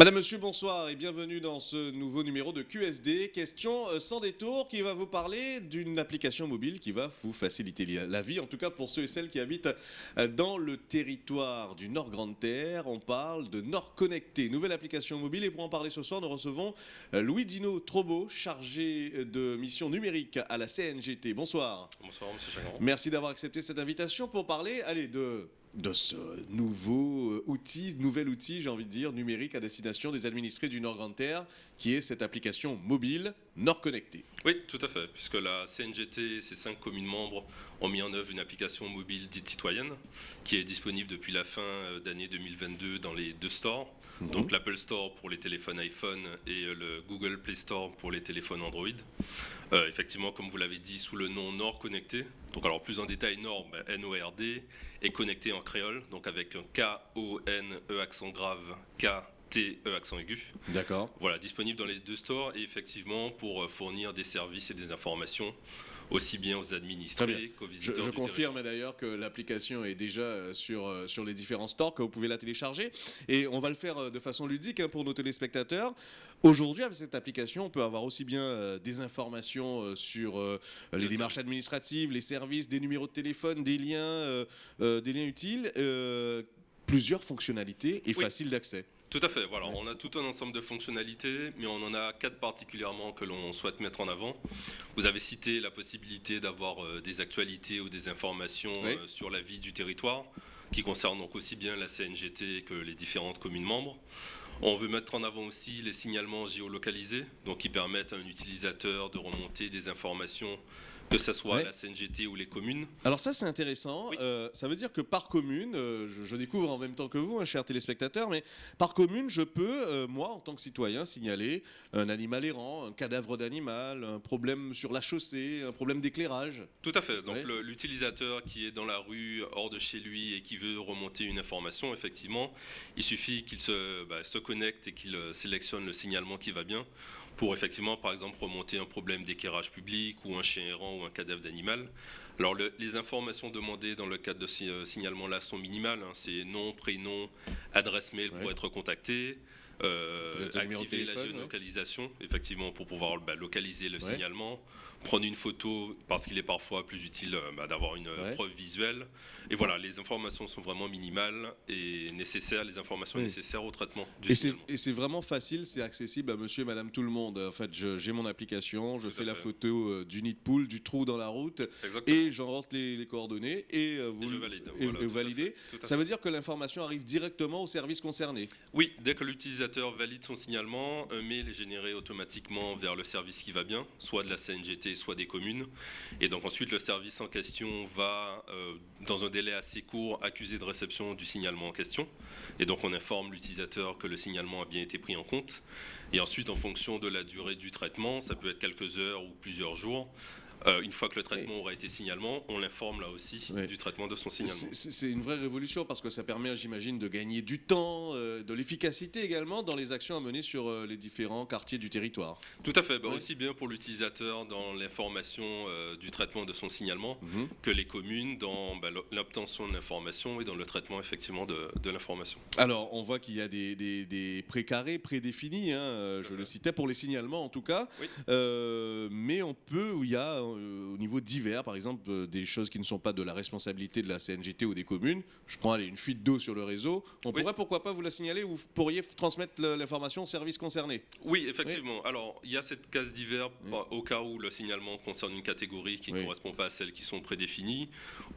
Madame, Monsieur, bonsoir et bienvenue dans ce nouveau numéro de QSD. Question euh, sans détour qui va vous parler d'une application mobile qui va vous faciliter la vie, en tout cas pour ceux et celles qui habitent euh, dans le territoire du Nord Grande Terre. On parle de Nord Connecté, nouvelle application mobile. Et pour en parler ce soir, nous recevons euh, Louis Dino Trobo, chargé de mission numérique à la CNGT. Bonsoir. Bonsoir, Monsieur Chagrin. Merci d'avoir accepté cette invitation pour parler, allez, de de ce nouveau euh, outil, nouvel outil, j'ai envie de dire, numérique à destination des administrés du Nord-Grande-Terre, qui est cette application mobile Nord Connecté. Oui, tout à fait, puisque la CNGT et ses cinq communes membres ont mis en œuvre une application mobile dite citoyenne, qui est disponible depuis la fin euh, d'année 2022 dans les deux stores. Donc l'Apple Store pour les téléphones iPhone et euh, le Google Play Store pour les téléphones Android. effectivement, comme vous l'avez dit, sous le nom Nord Connecté. Donc alors plus en détail, Nord, ben, N-O-R-D, est connecté en créole, donc avec un K-O-N-E accent grave, K-T-E accent aigu. D'accord. Voilà, disponible dans les deux stores et effectivement pour euh, fournir des services et des informations aussi bien aux administrés qu'aux visiteurs. Je, je confirme d'ailleurs que l'application est déjà euh, sur, euh, sur les différents stores, que vous pouvez la télécharger. Et on va le faire de façon ludique hein, pour nos téléspectateurs. Aujourd'hui, avec cette application, on peut avoir aussi bien des informations sur les démarches administratives, les services, des numéros de téléphone, des liens, des liens utiles, plusieurs fonctionnalités et faciles d'accès. Tout à fait, voilà. On a tout un ensemble de fonctionnalités, mais on en a quatre particulièrement que l'on souhaite mettre en avant. Vous avez cité la possibilité d'avoir euh, des actualités ou des informations euh, sur la vie du territoire, qui concernent donc aussi bien la CNGT que les différentes communes membres. On veut mettre en avant aussi les signalements géolocalisés, donc qui permettent à un utilisateur de remonter des informations que ce soit la CNGT ou les communes. Alors ça c'est intéressant, euh, ça veut dire que par commune, euh, je, découvre en même temps que vous, hein, chers téléspectateurs, mais par commune je peux, euh, moi en tant que citoyen, signaler un animal errant, un cadavre d'animal, un problème sur la chaussée, un problème d'éclairage. Tout à fait, donc l'utilisateur qui est dans la rue, hors de chez lui et qui veut remonter une information, effectivement, il suffit qu'il se, bah, se connecte et qu'il sélectionne le signalement qui va bien pour effectivement, par exemple, remonter un problème d'éclairage public ou un chien errant ou un cadavre d'animal. Alors, les informations demandées dans le cadre de ce euh, signalement-là sont minimales. Hein. C'est nom, prénom, adresse mail pour être contacté, euh, activer la géolocalisation, effectivement, pour pouvoir bah, localiser le signalement, prendre une photo parce qu'il est parfois plus utile euh, bah, d'avoir une preuve visuelle. Et voilà, les informations sont vraiment minimales et nécessaires, les informations nécessaires au traitement du Et c'est vraiment facile, c'est accessible à monsieur et madame tout le monde. En fait, j'ai mon application, je fais la photo euh, du nid de poule, du trou dans la route, et j'en rentre les, coordonnées, et euh, vous, et validez. Ça veut dire que l'information arrive directement au service concerné. Oui, dès que l'utilisateur valide son signalement, un mail est généré automatiquement vers le service qui va bien, soit de la CNGT, soit des communes. Et donc ensuite, le service en question va, euh, dans un délai assez court, accuser de réception du signalement en question. Et donc on informe l'utilisateur que le signalement a bien été pris en compte. Et ensuite, en fonction de la durée du traitement, ça peut être quelques heures ou plusieurs jours, euh, une fois que le traitement aura été signalement, on l'informe là aussi du traitement de son signalement. C'est une vraie révolution parce que ça permet, j'imagine, de gagner du temps, euh, de l'efficacité également dans les actions à mener sur euh, les différents quartiers du territoire. Tout à fait, bah, aussi bien pour l'utilisateur dans l'information du traitement de son signalement mhm. que les communes dans bah, l'obtention de l'information et dans le traitement effectivement de, l'information. Alors, on voit qu'il y a des, des, précarés prédéfinis, hein, je le citais, pour les signalements en tout cas, mais on peut, il y a au niveau divers, par exemple, euh, des choses qui ne sont pas de la responsabilité de la CNGT ou des communes. Je prends une fuite d'eau sur le réseau. On pourrait pourquoi pas vous la signaler ou vous pourriez transmettre l'information au service concerné Oui, effectivement. Alors, il y a cette case divers au cas où le signalement concerne une catégorie qui ne correspond pas à celles qui sont prédéfinies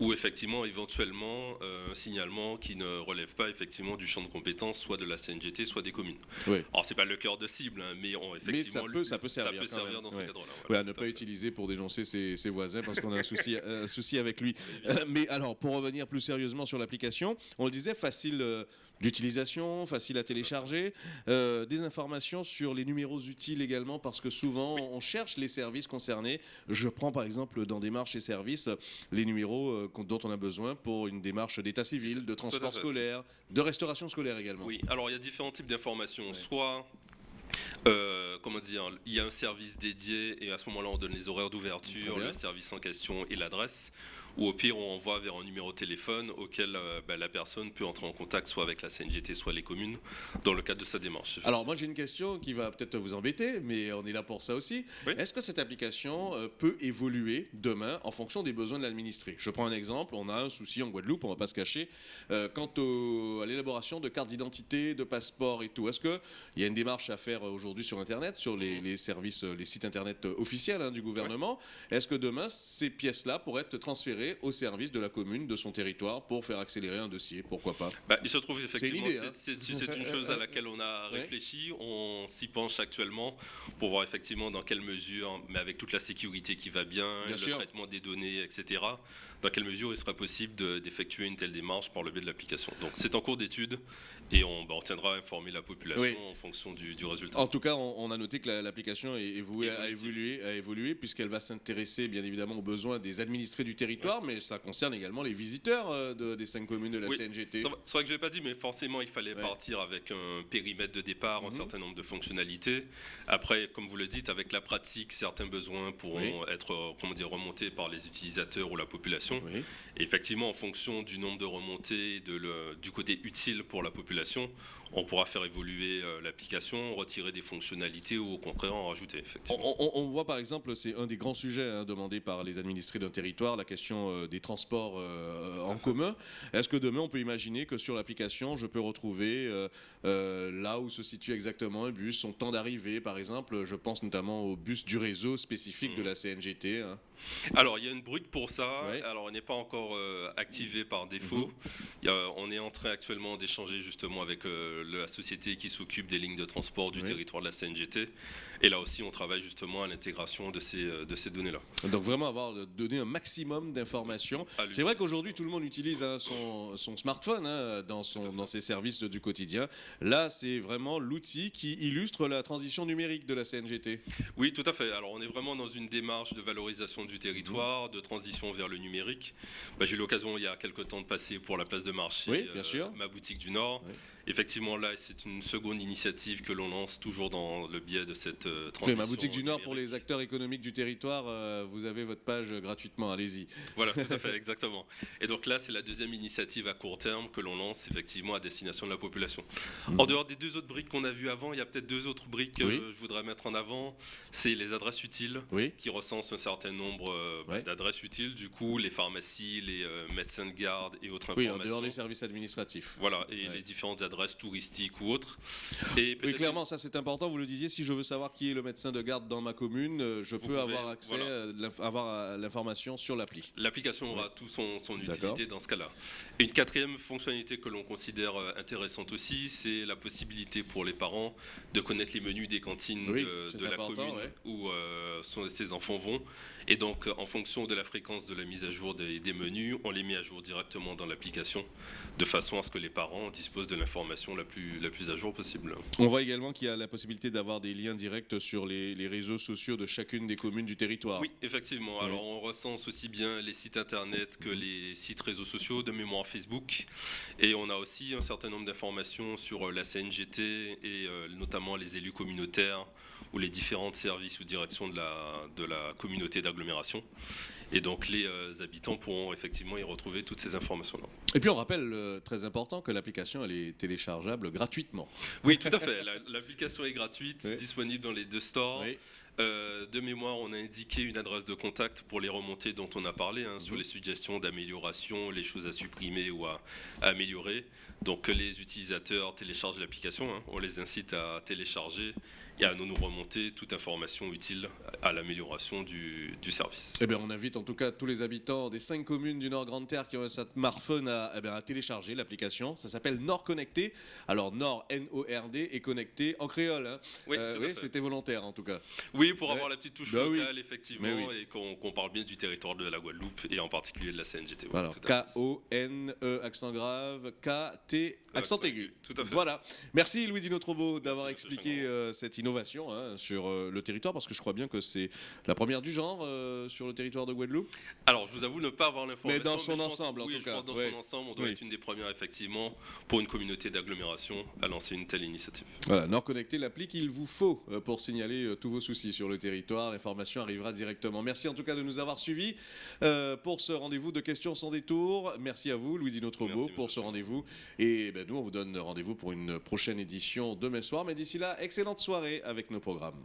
ou effectivement, éventuellement, euh, un signalement qui ne relève pas effectivement du champ de compétences soit de la CNGT, soit des communes. Alors, c'est pas le cœur de cible, hein, mais effectivement, ça peut, ça peut servir, ça peut servir dans ce cadre-là. Voilà, ne pas utiliser pour dénoncer ses, voisins parce qu'on a un souci, un souci avec lui. Euh, mais alors, pour revenir plus sérieusement sur l'application, on le disait, facile euh, d'utilisation, facile à télécharger, euh, des informations sur les numéros utiles également parce que souvent on cherche les services concernés. Je prends par exemple dans démarches et services les numéros dont on a besoin pour une démarche d'état civil, de transport scolaire, de restauration scolaire également. Oui, alors il y a différents types d'informations. Soit euh, comment dire, il y a un service dédié et à ce moment-là on donne les horaires d'ouverture, le service en question et l'adresse. Ou au pire, on envoie vers un numéro de téléphone auquel euh, bah, la personne peut entrer en contact soit avec la CNGT, soit les communes, dans le cadre de sa démarche. Alors moi j'ai une question qui va peut-être vous embêter, mais on est là pour ça aussi. Oui. Est-ce que cette application euh, peut évoluer demain en fonction des besoins de l'administré? Je prends un exemple, on a un souci en Guadeloupe, on va pas se cacher, euh, quant au- à l'élaboration de cartes d'identité, de passeports et tout. Est-ce qu'il y a une démarche à faire aujourd'hui sur Internet, sur les, les services, les sites Internet officiels hein, du gouvernement? Est-ce que demain ces pièces-là pourraient être transférées au service de la commune, de son territoire, pour faire accélérer un dossier Pourquoi pas Bah, il se trouve effectivement, hein. c'est une chose à laquelle on a réfléchi, on s'y penche actuellement pour voir effectivement dans quelle mesure, mais avec toute la sécurité qui va bien, Bien le sûr. traitement des données, etc., dans quelle mesure il sera possible de- d'effectuer une telle démarche par le biais de l'application? Donc c'est en cours d'étude et on, bah, on tiendra à informer la population Oui. en fonction du, du résultat. En tout cas, on, on a noté que la- l'application est, vouée à évoluer, à évoluer puisqu'elle va s'intéresser bien évidemment aux besoins des administrés du territoire, mais ça concerne également les visiteurs euh, de- des cinq communes de la Oui, CNGT. C'est vrai- que je l'ai pas dit, mais forcément, il fallait Ouais. partir avec un périmètre de départ, Mhm. un certain nombre de fonctionnalités. Après, comme vous le dites, avec la pratique, certains besoins pourront être euh, comment dire, remontés par les utilisateurs ou la population. Oui. Et effectivement, en fonction du nombre de remontées, de le- du côté utile pour la population, on pourra faire évoluer euh, l'application, retirer des fonctionnalités ou au contraire en rajouter. On, Effectivement. on- on voit par exemple, c'est un des grands sujets hein, demandés par les administrés d'un territoire, la question euh, des transports euh, en commun. Est-ce que demain on peut imaginer que sur l'application, je peux retrouver là où se situe exactement un bus, son temps d'arrivée par exemple? Je pense notamment au bus du réseau spécifique de la CNGT. hein. Alors, il y a une brute pour ça. Ouais. Alors, elle n'est pas encore euh, activée par défaut. Mhm. A- on est en train actuellement d'échanger justement avec euh, la société qui s'occupe des lignes de transport du Oui. territoire de la CNGT. Et là aussi, on travaille justement à l'intégration de ces, euh, de ces données-là. Donc vraiment avoir donné un maximum d'informations. C'est vrai qu'aujourd'hui tout le monde utilise hein, son, son smartphone hein, dans, son, dans ses services du quotidien. Là c'est vraiment l'outil qui illustre la transition numérique de la CNGT. Oui, tout à fait. Alors, on est vraiment dans une démarche de valorisation du territoire, de transition vers le numérique. Bah, J'ai eu l'occasion il y a quelques temps de passer pour la place de marché, Oui, bien sûr. ma boutique du Nord. Oui. Effectivement, là, c'est une seconde initiative que l'on lance toujours dans le biais de cette Oui, transition. ma boutique du Nord pour les acteurs économiques du territoire, euh, vous avez votre page gratuitement, allez-y. Voilà, tout à fait, exactement. Et donc là, c'est la deuxième initiative à court terme que l'on lance effectivement à destination de la population. En dehors des deux autres briques qu'on a vues avant, il y a peut-être deux autres briques que Oui. je voudrais mettre en avant. C'est les adresses utiles Oui, qui recensent un certain nombre euh, Ouais. d'adresses utiles. Du coup, les pharmacies, les euh, médecins de garde et autres oui, en informations. dehors des services administratifs. Voilà, et Ouais. les différentes adresses touristiques ou autres. Et Oui, clairement, ça c'est important. Vous le disiez, si je veux savoir qui est le médecin de garde dans ma commune, euh, je Vous peux pouvez, avoir accès, voilà. euh, avoir euh, l'information sur l'appli. L'application aura tout son, utilité dans ce cas-là. Une quatrième fonctionnalité que l'on considère intéressante aussi, c'est la possibilité pour les parents de connaître les menus des cantines Oui, de, la commune ouais. où euh, sont- ces enfants vont. Et donc, en fonction de la fréquence de la mise à jour des, des menus, on les met à jour directement dans l'application, de façon à ce que les parents disposent de l'information la plus, la plus à jour possible. On voit également qu'il y a la possibilité d'avoir des liens directs sur les, les réseaux sociaux de chacune des communes du territoire. Oui, effectivement. Oui. Alors, on recense aussi bien les sites internet que les sites réseaux sociaux, de mémoire Facebook. Et on a aussi un certain nombre d'informations sur euh, la CNGT et euh, notamment les élus communautaires ou les différents services ou directions de la, de la communauté d'agglomération. Et donc, les euh, habitants pourront effectivement y retrouver toutes ces informations-là. Et puis on rappelle, euh, très important, que l'application elle est téléchargeable gratuitement. Oui, tout à fait. La- L'application est gratuite, Oui. disponible dans les deux stores. Oui. Euh, de mémoire, on a indiqué une adresse de contact pour les remontées dont on a parlé, hein, sur Mhm. les suggestions d'amélioration, les choses à supprimer ou à, à améliorer. Donc que les utilisateurs téléchargent l'application, hein. on les incite à télécharger et à nous remonter toute information utile à l'amélioration du, du service. Eh bien, on invite en tout cas tous les habitants des cinq communes du Nord Grande Terre qui ont un smartphone à, eh bien, à télécharger l'application. Ça s'appelle Nord Connecté. Alors Nord N-O-R-D et connecté en créole. hein. Oui, Euh, oui, c'était volontaire en tout cas. Oui, pour Ouais. avoir la petite touche oui. locale, effectivement, oui. et qu'on parle bien du territoire de la Guadeloupe et en particulier de la CNGT. K-O-N-E accent grave, K-T accent aigu. Tout à fait. Voilà. Merci Louis Dino Trobo d'avoir expliqué euh, cette innovation hein, sur euh, le territoire parce que je crois bien que c'est la première du genre euh, sur le territoire de Guadeloupe. Alors, je vous avoue ne pas avoir l'information. Mais dans son je pense- ensemble, en oui, tout je cas, pense dans ouais. son ensemble, on doit Oui. être une des premières, effectivement, pour une communauté d'agglomération, à lancer une telle initiative. Voilà, Nord Connecté, l'appli qu'il vous faut euh, pour signaler tous vos soucis. sur le territoire, l'information arrivera directement. Merci en tout cas de nous avoir suivis euh, pour ce rendez-vous de questions sans détour. Merci à vous, Louis Dino Trobo, pour ce rendez-vous. Et ben, nous, on vous donne rendez-vous pour une prochaine édition demain soir. Mais d'ici là, excellente soirée avec nos programmes.